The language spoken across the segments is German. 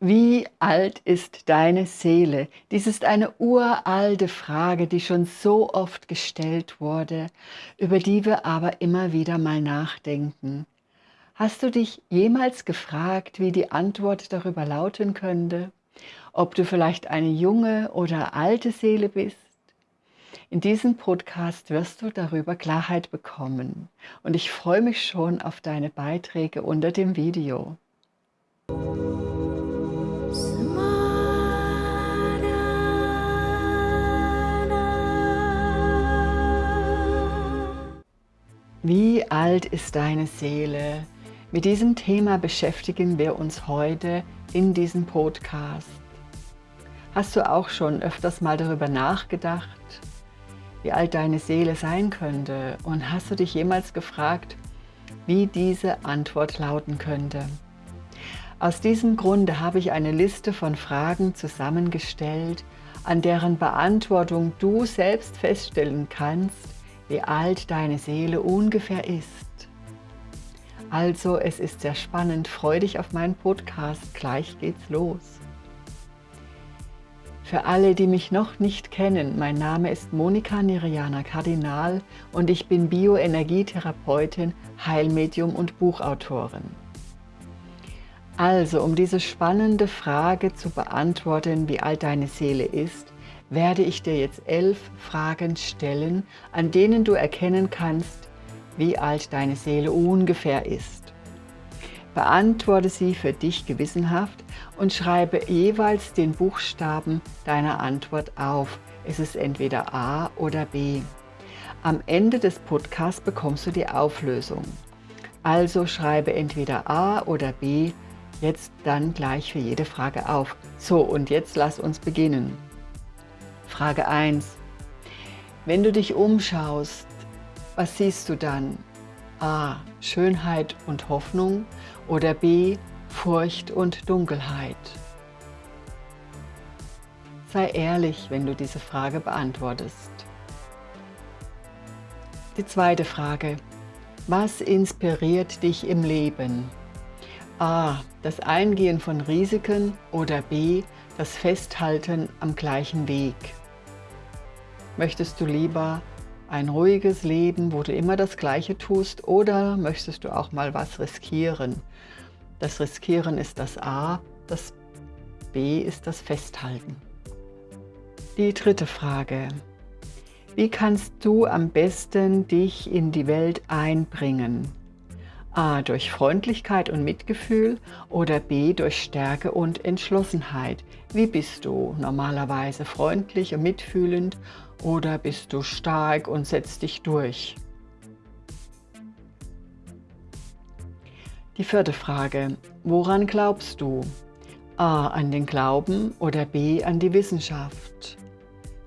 Wie alt ist deine Seele? Dies ist eine uralte Frage, die schon so oft gestellt wurde, über die wir aber immer wieder mal nachdenken. Hast du dich jemals gefragt, wie die Antwort darüber lauten könnte? Ob du vielleicht eine junge oder alte Seele bist? In diesem Podcast wirst du darüber Klarheit bekommen und ich freue mich schon auf deine Beiträge unter dem Video. Wie alt ist deine Seele? Mit diesem Thema beschäftigen wir uns heute in diesem Podcast. Hast du auch schon öfters mal darüber nachgedacht, wie alt deine Seele sein könnte? Und hast du dich jemals gefragt, wie diese Antwort lauten könnte? Aus diesem Grunde habe ich eine Liste von Fragen zusammengestellt, an deren Beantwortung du selbst feststellen kannst, wie alt deine Seele ungefähr ist. Also es ist sehr spannend, freu dich auf meinen Podcast, gleich geht's los. Für alle, die mich noch nicht kennen, mein Name ist Monika Niriana Kardinal und ich bin Bioenergietherapeutin, Heilmedium und Buchautorin. Also, um diese spannende Frage zu beantworten, wie alt deine Seele ist, werde ich dir jetzt elf Fragen stellen, an denen du erkennen kannst, wie alt deine Seele ungefähr ist. Beantworte sie für dich gewissenhaft und schreibe jeweils den Buchstaben deiner Antwort auf. Es ist entweder A oder B. Am Ende des Podcasts bekommst du die Auflösung. Also schreibe entweder A oder B, jetzt dann gleich für jede Frage auf. So, und jetzt lass uns beginnen. Frage 1. Wenn du dich umschaust, was siehst du dann? A. Schönheit und Hoffnung oder B. Furcht und Dunkelheit? Sei ehrlich, wenn du diese Frage beantwortest. Die zweite Frage. Was inspiriert dich im Leben? A. Das Eingehen von Risiken oder B. Das Festhalten am gleichen Weg. Möchtest du lieber ein ruhiges Leben, wo du immer das Gleiche tust oder möchtest du auch mal was riskieren? Das Riskieren ist das A, das B ist das Festhalten. Die dritte Frage. Wie kannst du am besten dich in die Welt einbringen? A. Durch Freundlichkeit und Mitgefühl oder B. Durch Stärke und Entschlossenheit. Wie bist du? Normalerweise freundlich und mitfühlend oder bist du stark und setzt dich durch? Die vierte Frage. Woran glaubst du? A. An den Glauben oder B. An die Wissenschaft?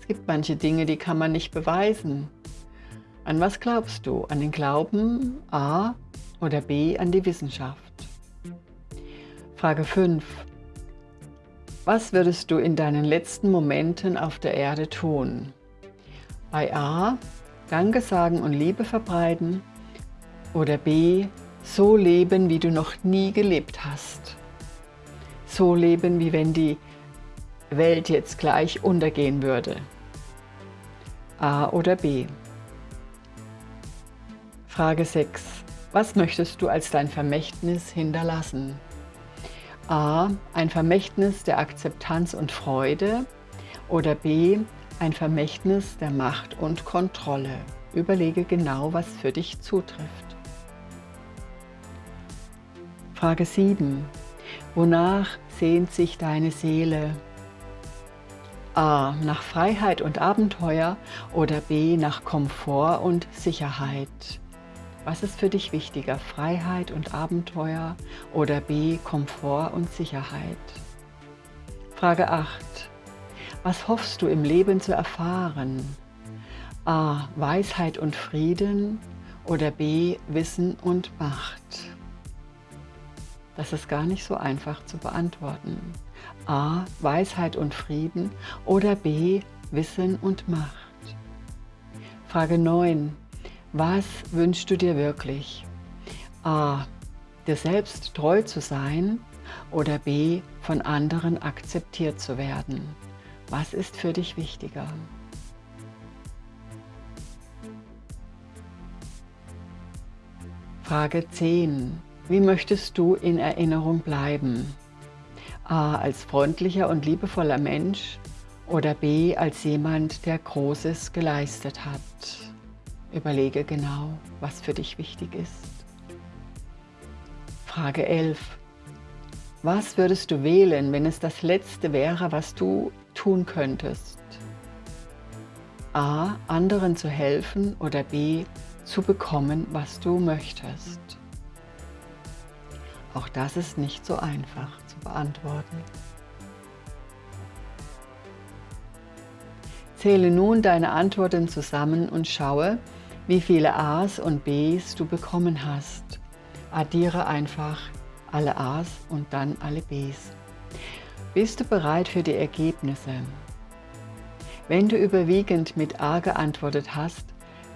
Es gibt manche Dinge, die kann man nicht beweisen. An was glaubst du? An den Glauben A oder B. An die Wissenschaft? Frage 5. Was würdest du in deinen letzten Momenten auf der Erde tun? Bei A. Danke sagen und Liebe verbreiten. Oder B. So leben, wie du noch nie gelebt hast. So leben, wie wenn die Welt jetzt gleich untergehen würde. A oder B. Frage 6. Was möchtest du als dein Vermächtnis hinterlassen? A. Ein Vermächtnis der Akzeptanz und Freude oder B ein Vermächtnis der Macht und Kontrolle. Überlege genau, was für dich zutrifft. Frage 7. Wonach sehnt sich deine Seele? A. Nach Freiheit und Abenteuer oder B. Nach Komfort und Sicherheit? Was ist für dich wichtiger, Freiheit und Abenteuer oder B. Komfort und Sicherheit? Frage 8. Was hoffst du im Leben zu erfahren? A. Weisheit und Frieden oder B. Wissen und Macht? Das ist gar nicht so einfach zu beantworten. A. Weisheit und Frieden oder B. Wissen und Macht? Frage 9. Was wünschst du dir wirklich? A. Dir selbst treu zu sein oder B. von anderen akzeptiert zu werden? Was ist für dich wichtiger? Frage 10. Wie möchtest du in Erinnerung bleiben? A. Als freundlicher und liebevoller Mensch oder B. Als jemand, der Großes geleistet hat? Überlege genau, was für dich wichtig ist. Frage 11. Was würdest du wählen, wenn es das Letzte wäre, was du tun könntest? A. Anderen zu helfen oder B. Zu bekommen, was du möchtest. Auch das ist nicht so einfach zu beantworten. Zähle nun deine Antworten zusammen und schaue, wie viele A's und B's du bekommen hast addiere einfach alle A's und dann alle B's. Bist du bereit für die Ergebnisse? Wenn du überwiegend mit A geantwortet hast,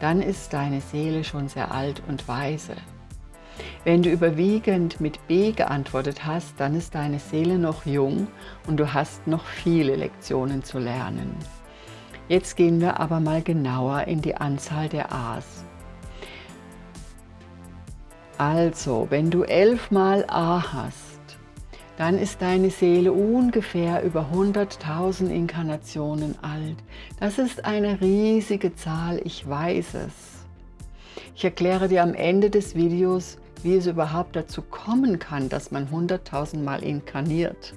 dann ist deine Seele schon sehr alt und weise. Wenn du überwiegend mit B geantwortet hast, dann ist deine Seele noch jung und du hast noch viele Lektionen zu lernen. Jetzt gehen wir aber mal genauer in die Anzahl der A's. Also, wenn du elfmal A hast, dann ist deine Seele ungefähr über 100.000 Inkarnationen alt. Das ist eine riesige Zahl, ich weiß es. Ich erkläre dir am Ende des Videos, wie es überhaupt dazu kommen kann, dass man 100.000 Mal inkarniert.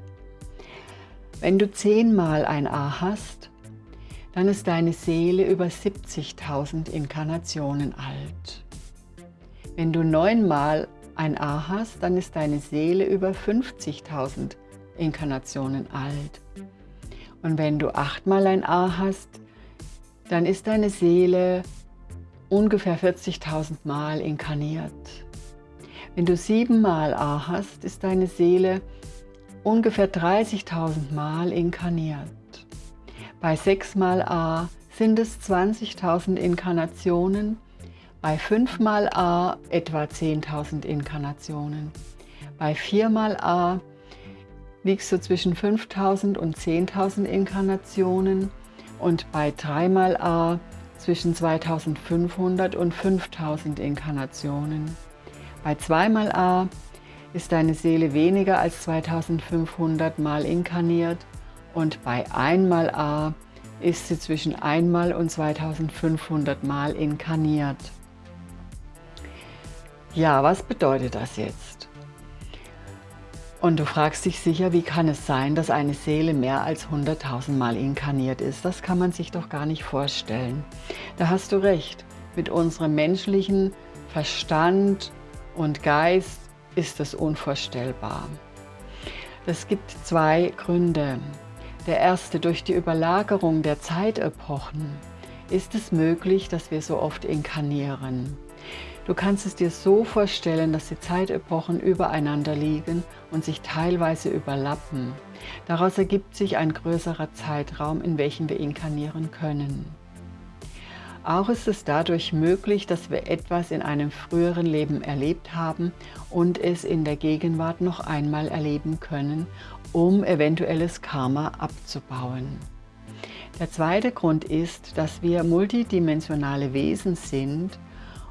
Wenn du zehnmal ein A hast, dann ist deine Seele über 70.000 Inkarnationen alt. Wenn du neunmal ein A hast, dann ist deine Seele über 50.000 Inkarnationen alt. Und wenn du achtmal ein A hast, dann ist deine Seele ungefähr 40.000 Mal inkarniert. Wenn du siebenmal A hast, ist deine Seele ungefähr 30.000 Mal inkarniert. Bei sechsmal A sind es 20.000 Inkarnationen bei 5 mal A etwa 10.000 Inkarnationen. Bei 4 mal A liegst du zwischen 5.000 und 10.000 Inkarnationen und bei 3 mal A zwischen 2.500 und 5.000 Inkarnationen. Bei 2 mal A ist deine Seele weniger als 2500 Mal inkarniert und bei 1 mal A ist sie zwischen 1 Mal und 2500 Mal inkarniert. Ja, was bedeutet das jetzt? Und du fragst dich sicher, wie kann es sein, dass eine Seele mehr als 100.000 Mal inkarniert ist? Das kann man sich doch gar nicht vorstellen. Da hast du recht. Mit unserem menschlichen Verstand und Geist ist es unvorstellbar. Es gibt zwei Gründe. Der erste, durch die Überlagerung der Zeitepochen ist es möglich, dass wir so oft inkarnieren. Du kannst es dir so vorstellen, dass die Zeitepochen übereinander liegen und sich teilweise überlappen. Daraus ergibt sich ein größerer Zeitraum, in welchem wir inkarnieren können. Auch ist es dadurch möglich, dass wir etwas in einem früheren Leben erlebt haben und es in der Gegenwart noch einmal erleben können, um eventuelles Karma abzubauen. Der zweite Grund ist, dass wir multidimensionale Wesen sind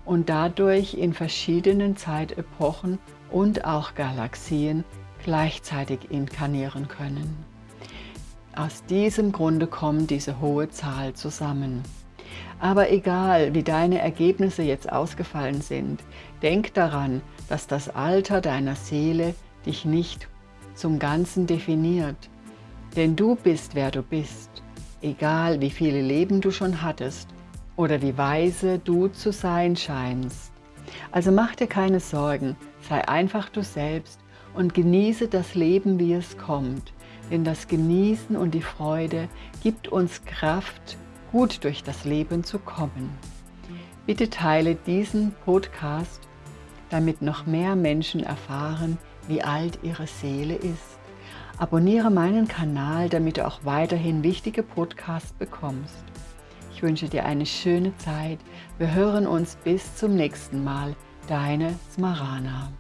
und dadurch in verschiedenen Zeitepochen und auch Galaxien gleichzeitig inkarnieren können. Aus diesem Grunde kommt diese hohe Zahl zusammen. Aber egal, wie deine Ergebnisse jetzt ausgefallen sind, denk daran, dass das Alter deiner Seele dich nicht zum Ganzen definiert. Denn du bist, wer du bist, egal wie viele Leben du schon hattest oder wie weise du zu sein scheinst. Also mach dir keine Sorgen, sei einfach du selbst und genieße das Leben, wie es kommt. Denn das Genießen und die Freude gibt uns Kraft, gut durch das Leben zu kommen. Bitte teile diesen Podcast, damit noch mehr Menschen erfahren, wie alt ihre Seele ist. Abonniere meinen Kanal, damit du auch weiterhin wichtige Podcasts bekommst. Ich wünsche dir eine schöne Zeit. Wir hören uns bis zum nächsten Mal. Deine Smarana.